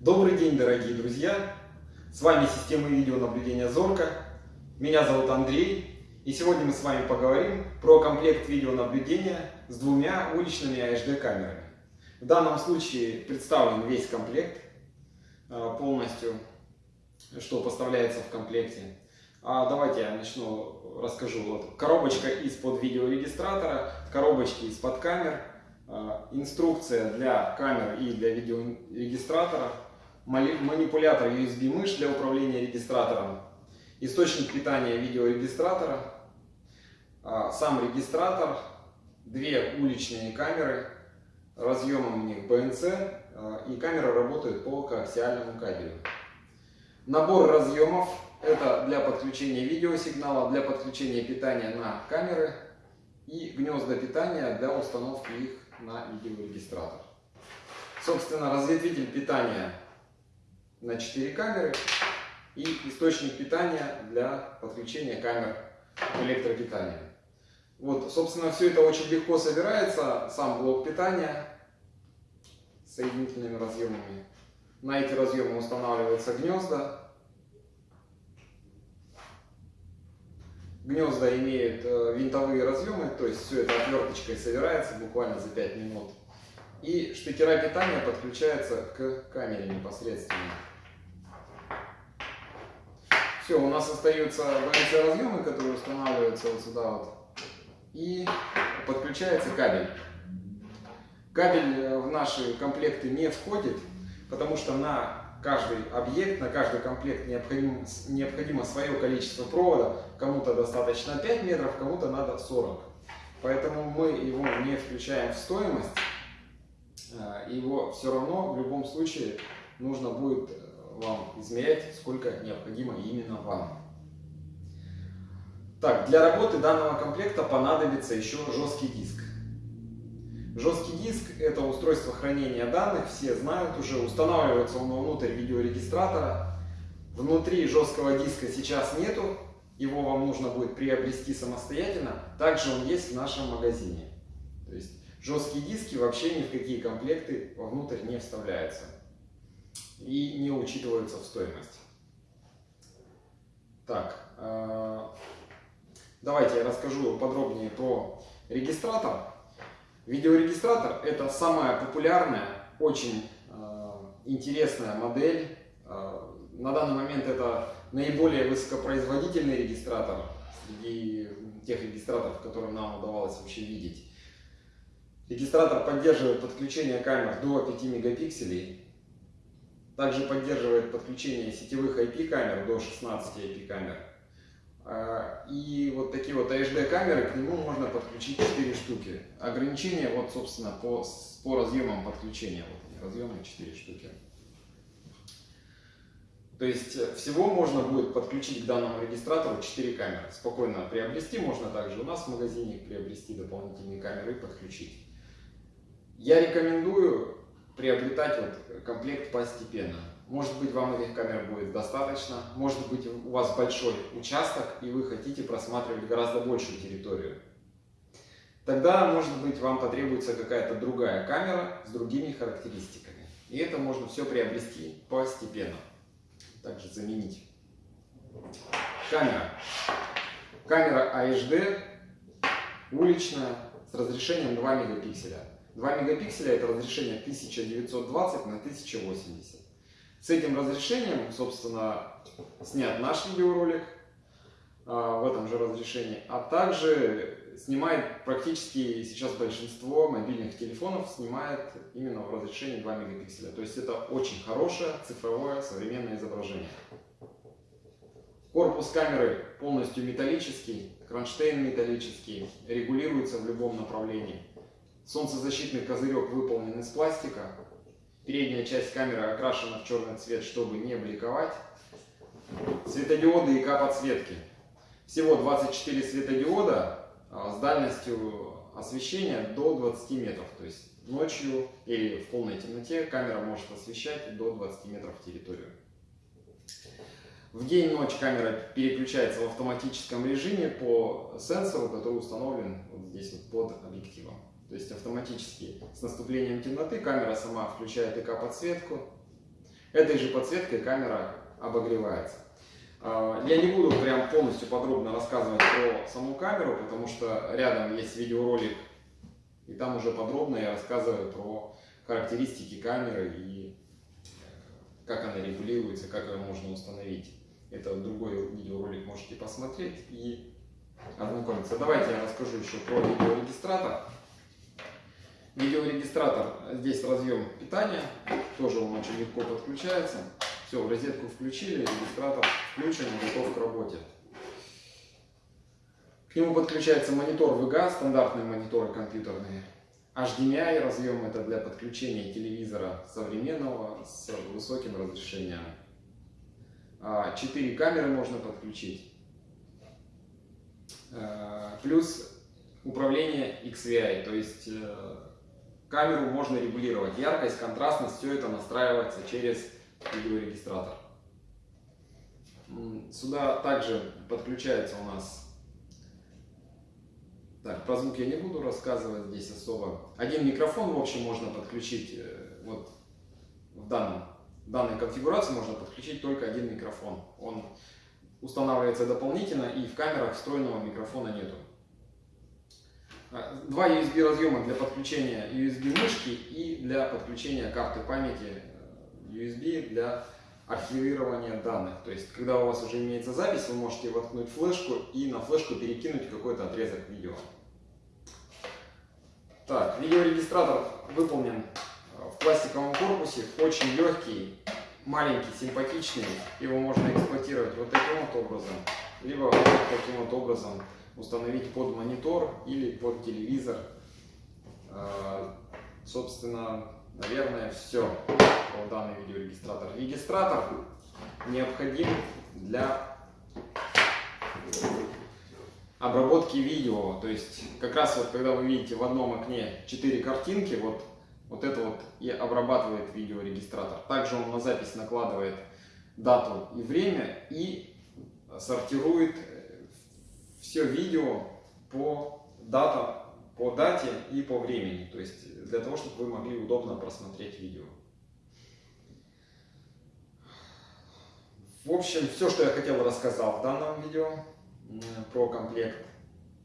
Добрый день, дорогие друзья! С вами система видеонаблюдения Зорка. Меня зовут Андрей. И сегодня мы с вами поговорим про комплект видеонаблюдения с двумя уличными HD камерами. В данном случае представлен весь комплект а, полностью, что поставляется в комплекте. А давайте я начну, расскажу. Вот коробочка из-под видеорегистратора, коробочки из-под камер, а, инструкция для камер и для видеорегистратора, манипулятор USB мышь для управления регистратором, источник питания видеорегистратора, а, сам регистратор, две уличные камеры, разъемом у них BNC а, и камера работает по коаксиальному кабелю. Набор разъемов это для подключения видеосигнала, для подключения питания на камеры и гнезда питания для установки их на видеорегистратор. Собственно, разветвитель питания на 4 камеры и источник питания для подключения камер к электропитанию. Вот, собственно, все это очень легко собирается, сам блок питания с соединительными разъемами. На эти разъемы устанавливаются гнезда. Гнезда имеют э, винтовые разъемы, то есть все это отверточкой собирается буквально за 5 минут. И штекера питания подключаются к камере непосредственно. Все, у нас остаются BNC разъемы, которые устанавливаются вот сюда вот. И подключается кабель. Кабель э, в наши комплекты не входит, потому что на каждый объект, на каждый комплект необходимо, необходимо свое количество провода. Кому-то достаточно 5 метров, кому-то надо 40. Поэтому мы его не включаем в стоимость. Э, его все равно в любом случае нужно будет э, вам измерять, сколько необходимо именно вам. Так, для работы данного комплекта понадобится еще жесткий диск. Жесткий диск это устройство хранения данных, все знают уже, устанавливается он внутрь видеорегистратора. Внутри жесткого диска сейчас нету, его вам нужно будет приобрести самостоятельно. Также он есть в нашем магазине. То есть жесткие диски вообще ни в какие комплекты вовнутрь не вставляются и не учитываются в стоимость. Так, э, давайте я расскажу подробнее про регистратор. Видеорегистратор это самая популярная, очень э, интересная модель. Э, на данный момент это наиболее высокопроизводительный регистратор среди тех регистраторов, которые нам удавалось вообще видеть. Регистратор поддерживает подключение камер до 5 мегапикселей также поддерживает подключение сетевых IP-камер до 16 IP-камер. А, и вот такие вот HD камеры, к нему можно подключить 4 штуки. Ограничения вот, собственно, по, по разъемам подключения. Вот разъемы 4 штуки. То есть э, всего можно будет подключить к данному регистратору 4 камеры. Спокойно приобрести, можно также у нас в магазине приобрести дополнительные камеры и подключить. Я рекомендую приобретать вот комплект постепенно. Может быть, вам этих камер будет достаточно, может быть, у вас большой участок, и вы хотите просматривать гораздо большую территорию. Тогда, может быть, вам потребуется какая-то другая камера с другими характеристиками. И это можно все приобрести постепенно. Также заменить. Камера. Камера AHD, уличная, с разрешением 2 мегапикселя. 2 мегапикселя это разрешение 1920 на 1080. С этим разрешением, собственно, снят наш видеоролик а, в этом же разрешении, а также снимает практически сейчас большинство мобильных телефонов снимает именно в разрешении 2 мегапикселя. То есть это очень хорошее цифровое современное изображение. Корпус камеры полностью металлический, кронштейн металлический, регулируется в любом направлении. Солнцезащитный козырек выполнен из пластика. Передняя часть камеры окрашена в черный цвет, чтобы не бликовать. Светодиоды и К-подсветки. Всего 24 светодиода а, с дальностью освещения до 20 метров. То есть ночью или в полной темноте камера может освещать до 20 метров территорию. В день-ночь камера переключается в автоматическом режиме по сенсору, который установлен вот здесь вот под объективом. То есть автоматически с наступлением темноты камера сама включает ИК-подсветку. Этой же подсветкой камера обогревается. А, я не буду прям полностью подробно рассказывать про саму камеру, потому что рядом есть видеоролик, и там уже подробно я рассказываю про характеристики камеры и как она регулируется, как ее можно установить. Это другой видеоролик можете посмотреть и ознакомиться. Давайте я расскажу еще про видеорегистратор. Видеорегистратор, здесь разъем питания, тоже он очень легко подключается. Все, в розетку включили, регистратор включен, готов к работе. К нему подключается монитор VGA, стандартные мониторы компьютерные. HDMI разъем это для подключения телевизора современного с высоким разрешением. А, четыре камеры можно подключить. А, плюс управление XVI, то есть э, Камеру можно регулировать, яркость, контрастность, все это настраивается через видеорегистратор. Сюда также подключается у нас... Так, про звук я не буду рассказывать здесь особо. Один микрофон, в общем, можно подключить. Э, вот в, данном, данной конфигурации можно подключить только один микрофон. Он устанавливается дополнительно, и в камерах встроенного микрофона нету. А, два USB разъема для подключения USB мышки и для подключения карты памяти э, USB для архивирования данных. То есть, когда у вас уже имеется запись, вы можете воткнуть флешку и на флешку перекинуть какой-то отрезок видео. Так, видеорегистратор выполнен в пластиковом корпусе, очень легкий, маленький, симпатичный. Его можно эксплуатировать вот таким вот образом, либо вот таким вот образом установить под монитор или под телевизор. А, собственно, наверное, все про данный видеорегистратор. Регистратор необходим для обработки видео. То есть, как раз вот когда вы видите в одном окне 4 картинки, вот, вот это вот и обрабатывает видеорегистратор. Также он на запись накладывает дату и время и сортирует все видео по, дата, по дате и по времени. То есть для того, чтобы вы могли удобно просмотреть видео. В общем, все, что я хотел, рассказал в данном видео про комплект.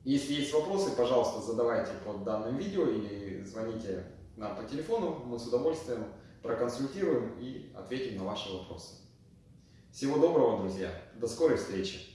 Если есть вопросы, пожалуйста, задавайте под данным видео или звоните нам по телефону. Мы с удовольствием проконсультируем и ответим на ваши вопросы. Всего доброго, друзья. До скорой встречи.